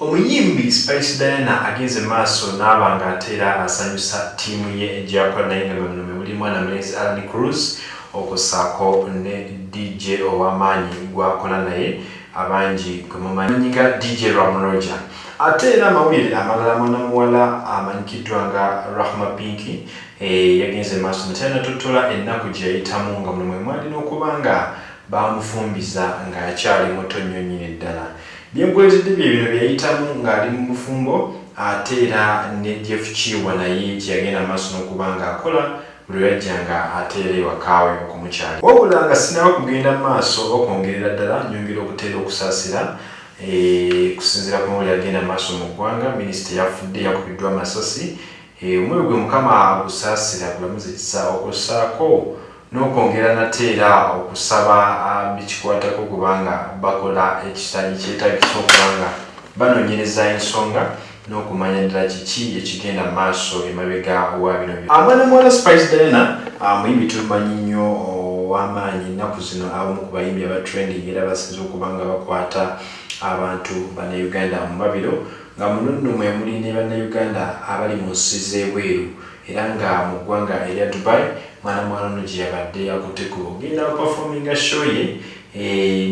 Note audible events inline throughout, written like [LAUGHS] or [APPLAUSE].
omuyimbi spice diana agenze maaso n'aba nga ateera asanyusa ttiimu ye gyakola naye nga bano muli mwana mulezi alan cruz okusaako ne dj ow'amaanyi gwakola naye abangi gwemumanyi nga dj ramroja ate era amawulire amalala mwana muwala amanyikiddwa nga rahma pinki eh, yagenze maaso nate anatotola ennaku gye yayitamu nga muno mwe mwalina okuba nga bamufumbiza ng'akyali muto nnyo nnyini ddala byenkuletedde bye bino byayitamu ng'ali mu bufumbo ate era ne jeff kiwa naye kyeyagenda maaso n'okuba ng'akola buli yajja nga ateera ewakaawe okumukyali wabula nga sinaba kugenda mu maaso okwongerera ddala nyongera okuteera okusaasira eh, kusinziira ku mawuli agenda maaso mu ggwanga. Minisita yafudde yakubiddwa amasasi. Eh, omwoyo gwe mukama agusaasira gulamuzikisa okussaako n'okwongera nateera okusaba bikikwatako kubanga bakola ekitanyi kyetagisa okubanga banoonyereza ensonga n'okumanya ddala kiki ekigenda mu maaso emabega wa bino amwana muwala spice diana muyimbi tumanyi nnyo ow'amaanyi ennaku zino abamu ku bayimbi aba trending era basinza okuba nga bakwata abantu bannayuganda mu mabiro nga muno nno mwe muli ne bannayuganda abali mu nsi z'ebweru era nga mu ggwanga erya dubai mwana muwala no gye yabadde akutteko ogenda kupafominga show ye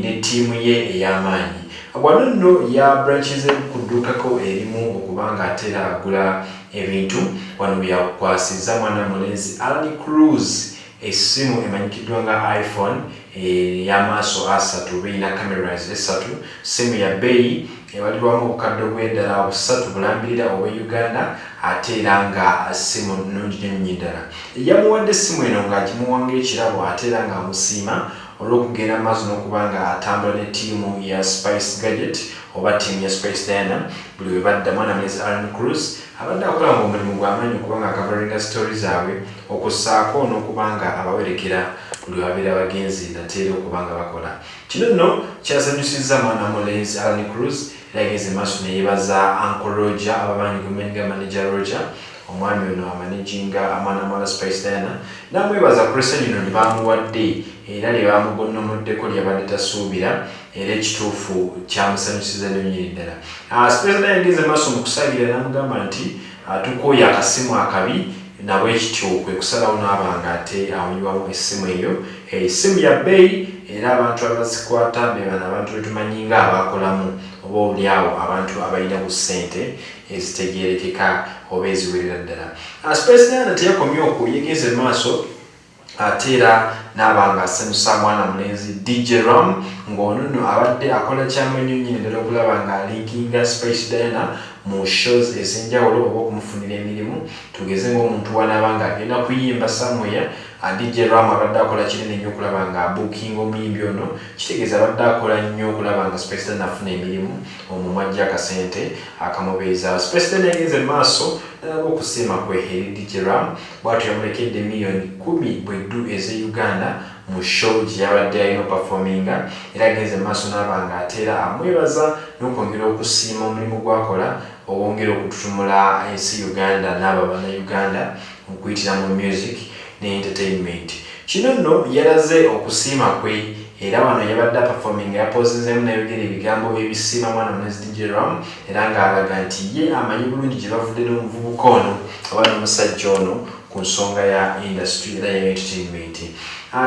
ne ttiimu ye ey'amaanyi. Wano nno yabranchize kuddukako erimu okubanga ateera agula ebintu. Wano byakwasiza mwana mulenzi alan cruz essimu emanyikiddwa nga iphone ey'amaaso asatu birina cameras esatu. Simu ya bbeeyi ebalirwamu obukadde obw'eddala busatu bulambirira obwe uganda ate era nga simu nungi nyonnyi ddala. Yamuwadde essimu eno ng'agimuwanga ekirabo ate era ng'amusiima olw'okugenda maaso n'okuba nga atambula ne ttiimu ya spice gadget oba ttiimu ya spice diana buli we badda mwana mulezi alan cruz abadde akola nga omulimu gw'amaanyi okuba nga akavaringa story zaabwe okussaako n'okuba nga abawerekera buli wabeera abagenzi nateera okuba nga bakola. Kino nno kyasanyusizza mwana mulenzi alan cruz era yagenze maaso neyebaza uncle roger ababanyi gumenga manager roger omwami ono amanaginga amwana mwala spice diana. Namwebaza kuresa lino ne bamuwadde era lye bamugonnomoddeko lyabadde tasuubira era ekituufu kyamusanyusiza nonyini ddala. Spice diana yagenze maaso mu kusagira namugamba nti tukooye akasimu akabi nabwe ekityo kwe kusalawo n'abanga ate awunywamu essimu eyo. Essimu ya bbeeyi era abantu abazikwata bebana abantu betumanyi nga abakolamu oba oliawo abantu abalina ku ssente ezitegerekeka oba eziwerera ddala. Space diana teyakomye okwo yegeze maaso ate era n'abanga asanyusa mwana mulenzi dj ram ng'ono nno abadde akola kyamanyo nyini ddala okulaba nga alinkinga space diana mu shows ez'enjawulo oba okumufunira emirimu tugeze ng'omuntu wanaaba nga agenda kuyimba samweya dj ram abadde akola kinene nnyo okulaba nga abukinga omuyimbi ono kitegeeza abadde akola nnyo okulaba nga space diana afuna emirimu omumwa ajja akasente akamubeeza. Space diana yagenze maaso nalaba okusiima kwe eri dj ram bwatyo yamulekedde miliyoni kumi bweddu ez'e uganda mu show gye yabadde alina opafominga era agenze maaso n'aba nga ateera amwebaza n'okwongera okusiima omulimu gwakola owongera okututumula ensi uganda n'abo bannayuganda okuyitira mu music ne entertainment kino nno yalaze okusiima kwe era wano yabadde apafominga yapozezeemu nayogera ebigambo ebisiima mwana munezi dj ram era ng'alaga nti ye amanyi bulungi gye bavudde n'omuvubuka ono oba n'omusajja ono ku nsonga ya industry era ya entertainment.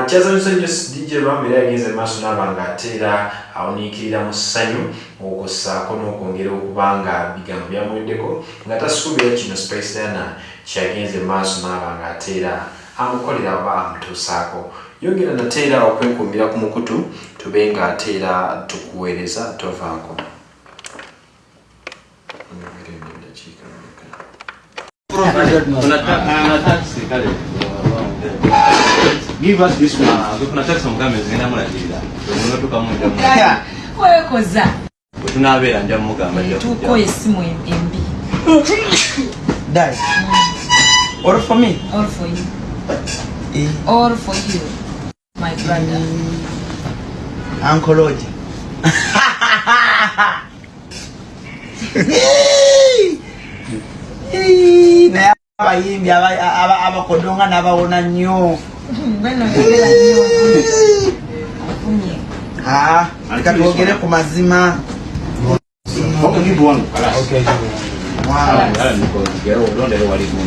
Kyazanyusa nnyo dj ram era yagenze maaso n'aba nga ateera awuniikirira mu ssanyu okussaako n'okwongera okuba nga bigambo byamuweddeko. Nga tasuubira kino space diana kyagenze maaso n'aba nga ateera amukolera oba amutuusaako. Yongera nateera okwenkumbira ku mukutu tube nga ateera tukuweereza tovaako Give us this one. Kuna taxi mulagirira. Nja mugamba nja tuko esimu embi for me. all for you. Eh, all for you my brother. Uncle Roger. [LAUGHS] [LAUGHS] Abayimbi aba- aba- abakodonga n'abawona nnyo. Ah, leka twogere ku mazima.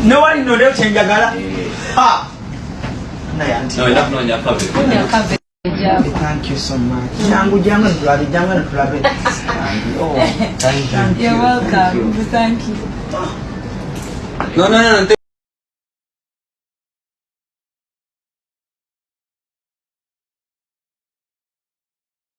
Newali nondeyo kyenjagala. Thank you so much. Jangu jangu netulabe jangu netulabe Oh, [LAUGHS] thank you. You're welcome. Thank you. No, no, no, no.